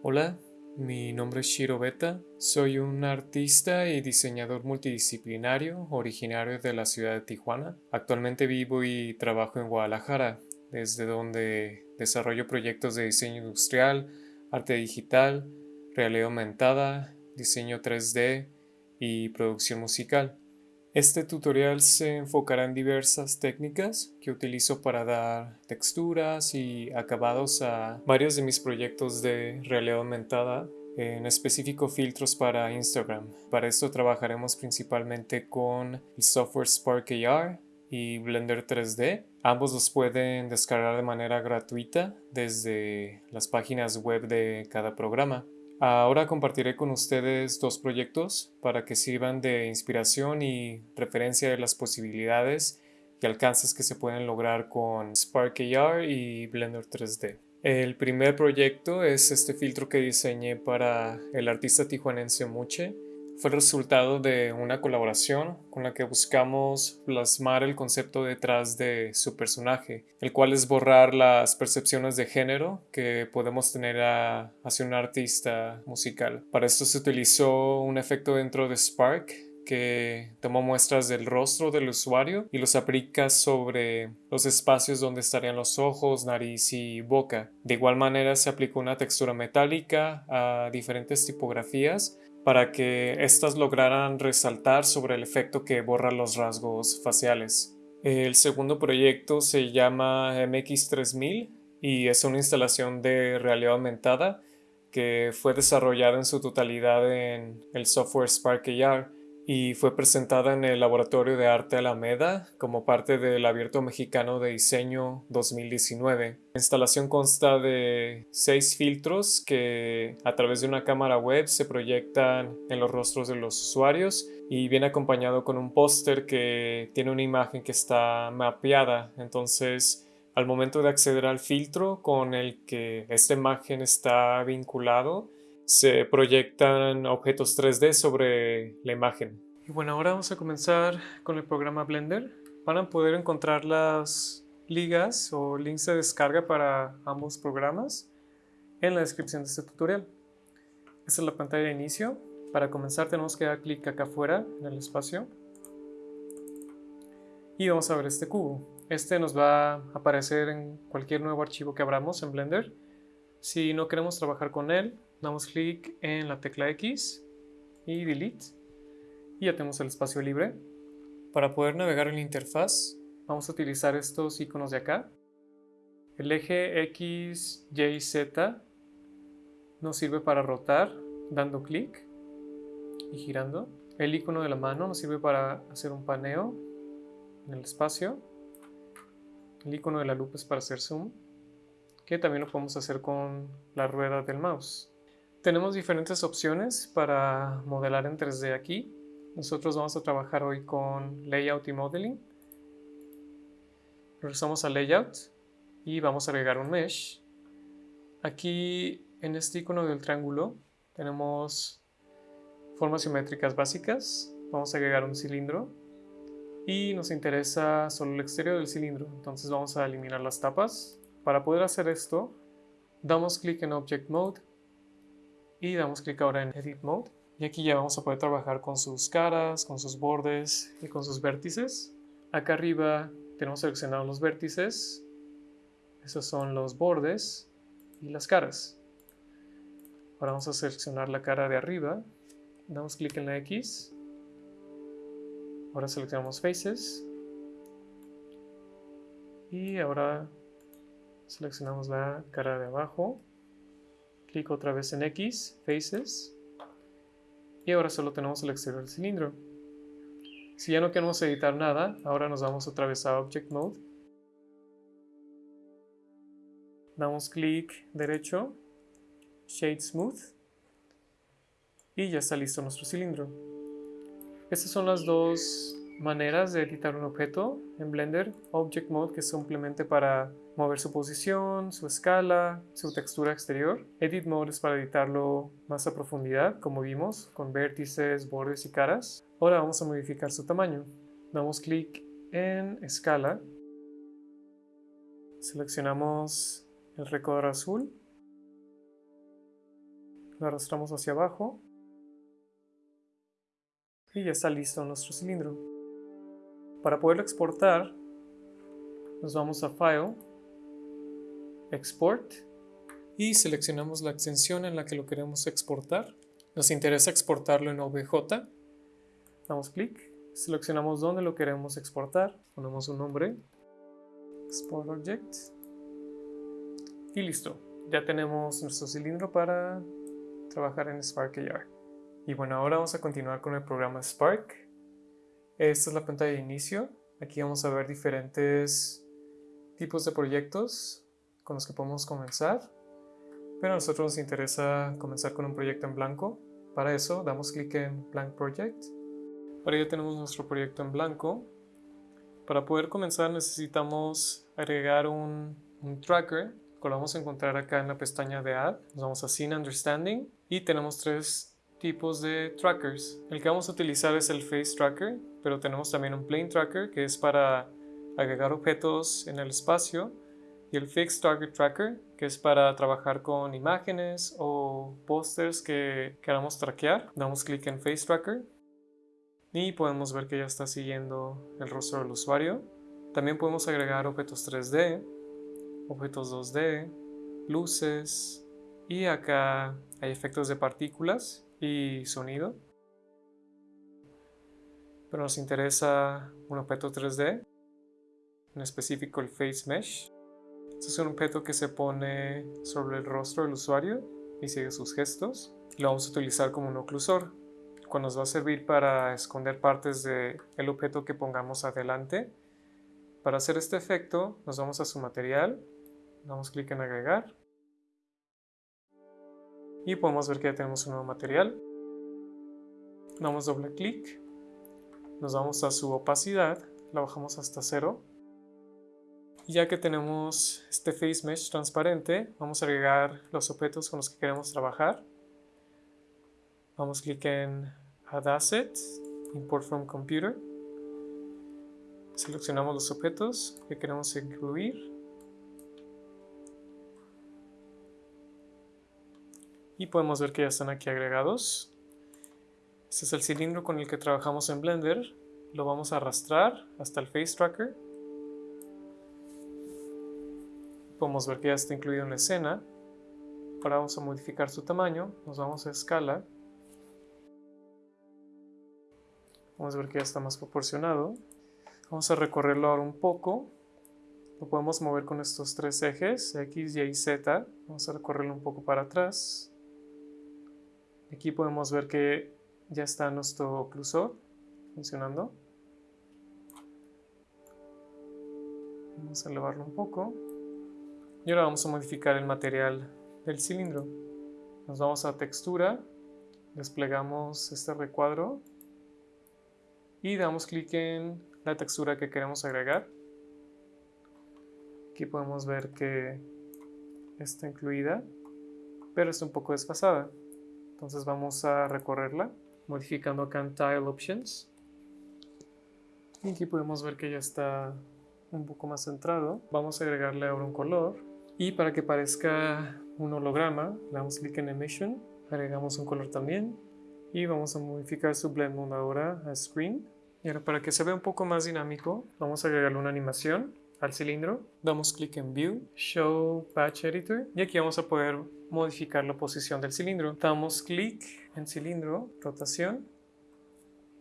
Hola, mi nombre es Shiro Beta. Soy un artista y diseñador multidisciplinario originario de la ciudad de Tijuana. Actualmente vivo y trabajo en Guadalajara, desde donde desarrollo proyectos de diseño industrial, arte digital, realidad aumentada, diseño 3D y producción musical. Este tutorial se enfocará en diversas técnicas que utilizo para dar texturas y acabados a varios de mis proyectos de realidad aumentada, en específico filtros para Instagram. Para esto trabajaremos principalmente con el software Spark AR y Blender 3D. Ambos los pueden descargar de manera gratuita desde las páginas web de cada programa. Ahora compartiré con ustedes dos proyectos para que sirvan de inspiración y referencia de las posibilidades y alcances que se pueden lograr con Spark AR y Blender 3D. El primer proyecto es este filtro que diseñé para el artista tijuanense Muche fue resultado de una colaboración con la que buscamos plasmar el concepto detrás de su personaje, el cual es borrar las percepciones de género que podemos tener hacia un artista musical. Para esto se utilizó un efecto dentro de Spark que tomó muestras del rostro del usuario y los aplica sobre los espacios donde estarían los ojos, nariz y boca. De igual manera se aplicó una textura metálica a diferentes tipografías para que éstas lograran resaltar sobre el efecto que borra los rasgos faciales. El segundo proyecto se llama MX3000 y es una instalación de realidad aumentada que fue desarrollada en su totalidad en el software Spark AR y fue presentada en el Laboratorio de Arte Alameda como parte del Abierto Mexicano de Diseño 2019. La instalación consta de seis filtros que a través de una cámara web se proyectan en los rostros de los usuarios y viene acompañado con un póster que tiene una imagen que está mapeada. Entonces, al momento de acceder al filtro con el que esta imagen está vinculado, se proyectan objetos 3D sobre la imagen. Y bueno, ahora vamos a comenzar con el programa Blender. Van a poder encontrar las ligas o links de descarga para ambos programas en la descripción de este tutorial. Esta es la pantalla de inicio. Para comenzar tenemos que dar clic acá afuera en el espacio y vamos a ver este cubo. Este nos va a aparecer en cualquier nuevo archivo que abramos en Blender. Si no queremos trabajar con él, damos clic en la tecla X y Delete y ya tenemos el espacio libre. Para poder navegar en la interfaz vamos a utilizar estos iconos de acá. El eje X, Y, Z nos sirve para rotar dando clic y girando. El icono de la mano nos sirve para hacer un paneo en el espacio. El icono de la lupa es para hacer zoom, que también lo podemos hacer con la rueda del mouse. Tenemos diferentes opciones para modelar en 3D aquí. Nosotros vamos a trabajar hoy con Layout y Modeling. Regresamos a Layout y vamos a agregar un Mesh. Aquí en este icono del triángulo tenemos formas simétricas básicas. Vamos a agregar un cilindro y nos interesa solo el exterior del cilindro. Entonces vamos a eliminar las tapas. Para poder hacer esto, damos clic en Object Mode y damos clic ahora en Edit Mode. Y aquí ya vamos a poder trabajar con sus caras, con sus bordes y con sus vértices. Acá arriba tenemos seleccionados los vértices, esos son los bordes y las caras. Ahora vamos a seleccionar la cara de arriba, damos clic en la X, ahora seleccionamos Faces. Y ahora seleccionamos la cara de abajo Clic otra vez en X, Faces. Y ahora solo tenemos el exterior del cilindro. Si ya no queremos editar nada, ahora nos vamos otra vez a Object Mode. Damos clic derecho, Shade Smooth. Y ya está listo nuestro cilindro. Estas son las dos maneras de editar un objeto en Blender. Object Mode, que es simplemente para mover su posición, su escala, su textura exterior. Edit Mode es para editarlo más a profundidad, como vimos, con vértices, bordes y caras. Ahora vamos a modificar su tamaño. Damos clic en Escala. Seleccionamos el recuadro azul. lo arrastramos hacia abajo y ya está listo nuestro cilindro. Para poderlo exportar, nos vamos a File, Export y seleccionamos la extensión en la que lo queremos exportar. Nos interesa exportarlo en OBJ. Damos clic, seleccionamos dónde lo queremos exportar, ponemos un nombre, Export Object y listo. Ya tenemos nuestro cilindro para trabajar en Spark AR. Y bueno, ahora vamos a continuar con el programa Spark. Esta es la pantalla de inicio. Aquí vamos a ver diferentes tipos de proyectos con los que podemos comenzar. Pero a nosotros nos interesa comenzar con un proyecto en blanco. Para eso damos clic en Blank Project. Ahora ya tenemos nuestro proyecto en blanco. Para poder comenzar necesitamos agregar un, tracker lo vamos a encontrar acá en la pestaña de Add. Nos vamos a Scene Understanding y tenemos tres tipos de trackers. El que vamos a utilizar es el Face Tracker, pero tenemos también un Plane Tracker que es para agregar objetos en el espacio y el Fixed Target Tracker que es para trabajar con imágenes o pósters que queramos traquear. Damos clic en Face Tracker y podemos ver que ya está siguiendo el rostro del usuario. También podemos agregar objetos 3D objetos 2D, luces y acá hay efectos de partículas y sonido. Pero nos interesa un objeto 3D, en específico el Face Mesh. Este es un objeto que se pone sobre el rostro del usuario y sigue sus gestos. Lo vamos a utilizar como un oclusor, cuando nos va a servir para esconder partes del objeto que pongamos adelante. Para hacer este efecto nos vamos a su material damos clic en agregar y podemos ver que ya tenemos un nuevo material. Damos doble clic, nos vamos a su opacidad, la bajamos hasta cero. Ya que tenemos este face mesh transparente, vamos a agregar los objetos con los que queremos trabajar. Vamos clic en Add Asset, Import from Computer. Seleccionamos los objetos que queremos incluir y podemos ver que ya están aquí agregados. Este es el cilindro con el que trabajamos en Blender. Lo vamos a arrastrar hasta el Face Tracker. Podemos ver que ya está incluido en la escena. Ahora vamos a modificar su tamaño. Nos vamos a escala. Vamos a ver que ya está más proporcionado. Vamos a recorrerlo ahora un poco. Lo podemos mover con estos tres ejes, X, Y y Z. Vamos a recorrerlo un poco para atrás. Aquí podemos ver que ya está nuestro oclusor funcionando. Vamos a elevarlo un poco. Y ahora vamos a modificar el material del cilindro. Nos vamos a textura, desplegamos este recuadro y damos clic en la textura que queremos agregar. Aquí podemos ver que está incluida, pero está un poco desfasada. Entonces vamos a recorrerla, modificando acá en Tile Options. Y aquí podemos ver que ya está un poco más centrado. Vamos a agregarle ahora un color. Y para que parezca un holograma, le damos clic en Emission, agregamos un color también. Y vamos a modificar su Blend Mode ahora a Screen. Y ahora para que se vea un poco más dinámico, vamos a agregarle una animación al cilindro. Damos clic en View, Show Patch Editor. Y aquí vamos a poder modificar la posición del cilindro. Damos clic en cilindro, rotación.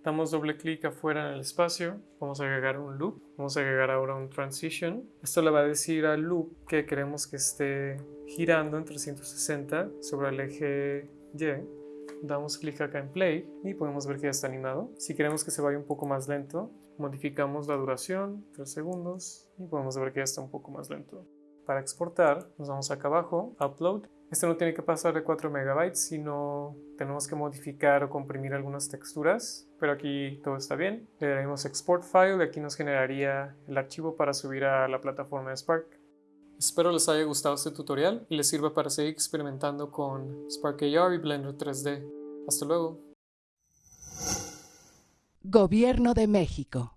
Damos doble clic afuera en el espacio. Vamos a agregar un loop. Vamos a agregar ahora un transition. Esto le va a decir al loop que queremos que esté girando en 360 sobre el eje Y. Damos clic acá en play y podemos ver que ya está animado. Si queremos que se vaya un poco más lento, modificamos la duración, 3 segundos, y podemos ver que ya está un poco más lento. Para exportar, nos vamos acá abajo, Upload, este no tiene que pasar de 4 megabytes, sino tenemos que modificar o comprimir algunas texturas, pero aquí todo está bien. Le daremos Export File y aquí nos generaría el archivo para subir a la plataforma de Spark. Espero les haya gustado este tutorial y les sirva para seguir experimentando con Spark AR y Blender 3D. Hasta luego. Gobierno de México.